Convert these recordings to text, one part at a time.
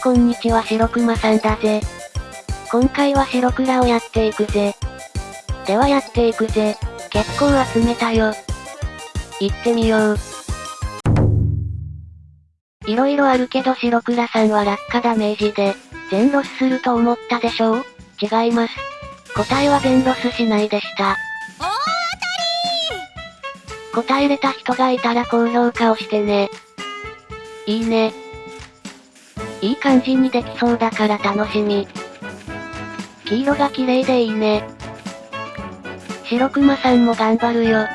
こんにちは白熊さんだぜ。今回は白倉をやっていくぜ。ではやっていくぜ。結構集めたよ。行ってみよう。色々あるけど白倉さんは落下ダメージで、全ロスすると思ったでしょう？違います。答えは全ロスしないでした。答えれた人がいたら高評価をしてね。いいね。いい感じにできそうだから楽しみ。黄色が綺麗でいいね。白熊さんも頑張るよ。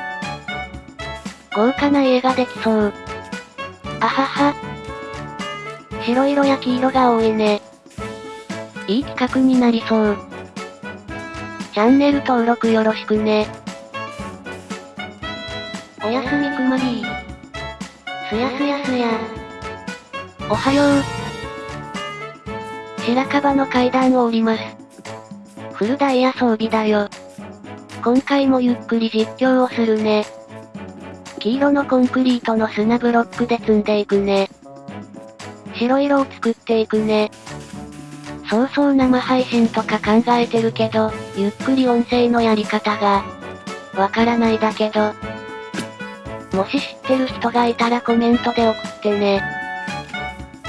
豪華な家ができそう。あはは。白色や黄色が多いね。いい企画になりそう。チャンネル登録よろしくね。おやすみくまりー。すやすやすや。おはよう。白樺の階段を降ります。フルダイヤ装備だよ。今回もゆっくり実況をするね。黄色のコンクリートの砂ブロックで積んでいくね。白色を作っていくね。そうそう生配信とか考えてるけど、ゆっくり音声のやり方が、わからないだけど、もし知ってる人がいたらコメントで送ってね。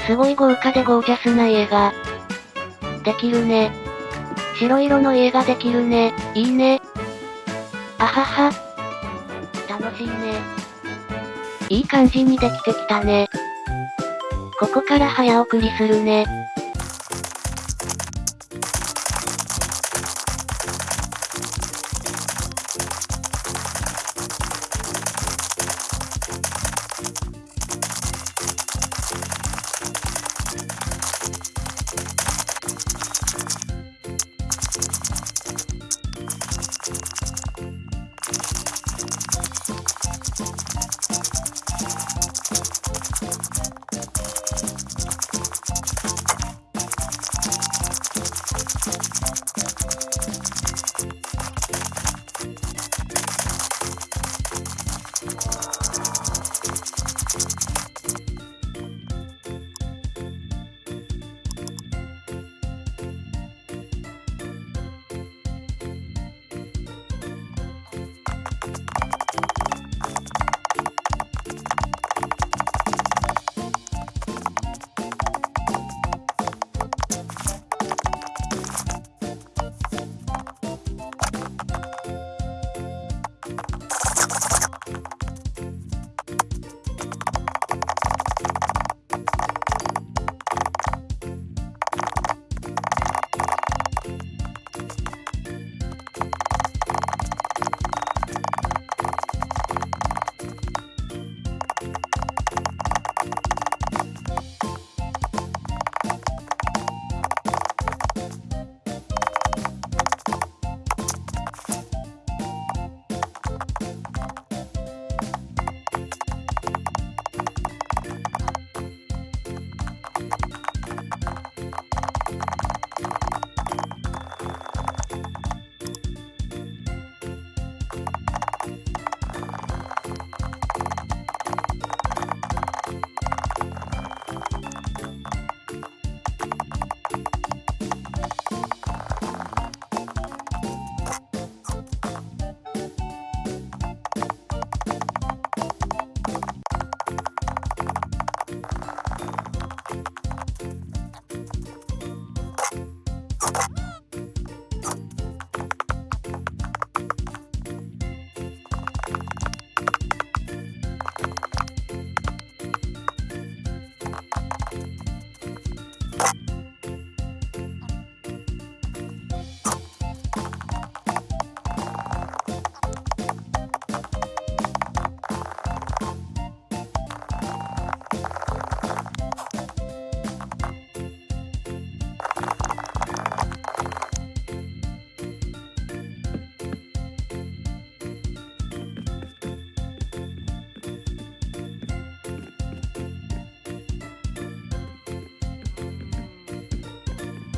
すごい豪華でゴージャスな家が、できるね。白色の家ができるね。いいね。あはは。楽しいね。いい感じにできてきたね。ここから早送りするね。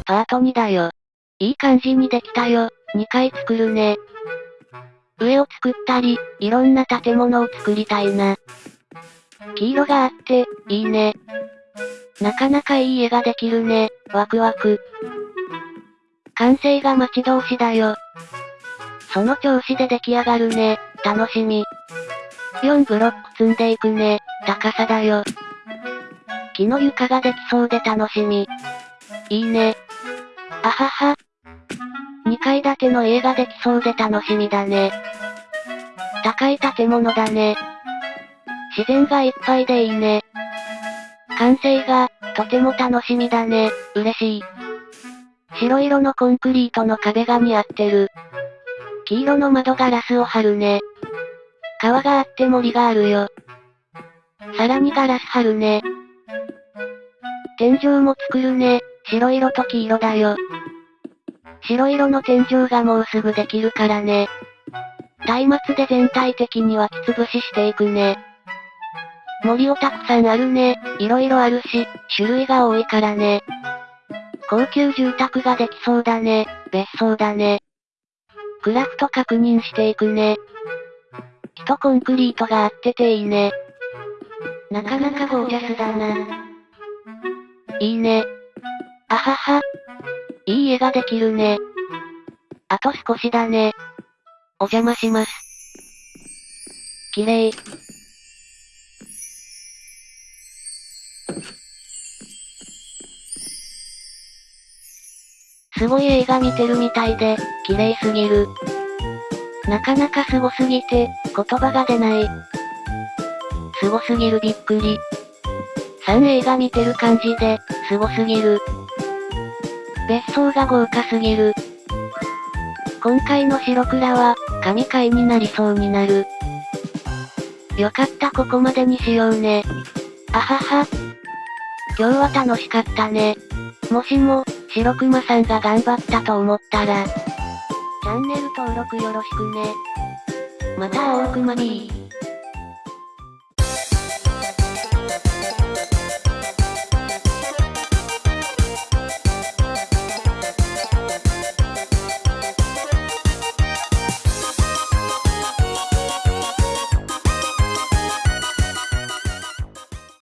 パート2だよ。いい感じにできたよ。2回作るね。上を作ったり、いろんな建物を作りたいな。黄色があって、いいね。なかなかいい絵ができるね、ワクワク。完成が待ち遠しだよ。その調子で出来上がるね、楽しみ。4ブロック積んでいくね、高さだよ。木の床ができそうで楽しみ。いいね。あはは。2階建ての家ができそうで楽しみだね。高い建物だね。自然がいっぱいでいいね。完成が、とても楽しみだね、嬉しい。白色のコンクリートの壁が似合ってる。黄色の窓ガラスを貼るね。川があって森があるよ。さらにガラス貼るね。天井も作るね。白色と黄色だよ。白色の天井がもうすぐできるからね。松明で全体的に湧き潰ししていくね。森をたくさんあるね。色々あるし、種類が多いからね。高級住宅ができそうだね。別荘だね。クラフト確認していくね。木とコンクリートがあってていいね。なかなかゴージャスだな。いいね。あはは。いい絵ができるね。あと少しだね。お邪魔します。綺麗。すごい映画見てるみたいで、綺麗すぎる。なかなかすごすぎて、言葉が出ない。すごすぎるびっくり。3映画見てる感じで、すごすぎる。別荘が豪華すぎる。今回の白倉は、神回になりそうになる。よかったここまでにしようね。あはは。今日は楽しかったね。もしも、白熊さんが頑張ったと思ったら、チャンネル登録よろしくね。また大熊 B。